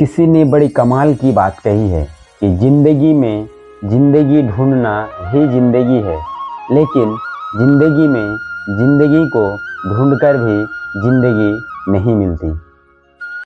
किसी ने बड़ी कमाल की बात कही है कि ज़िंदगी में ज़िंदगी ढूंढना ही ज़िंदगी है, लेकिन ज़िंदगी में ज़िंदगी को ढूंढकर भी ज़िंदगी नहीं मिलती।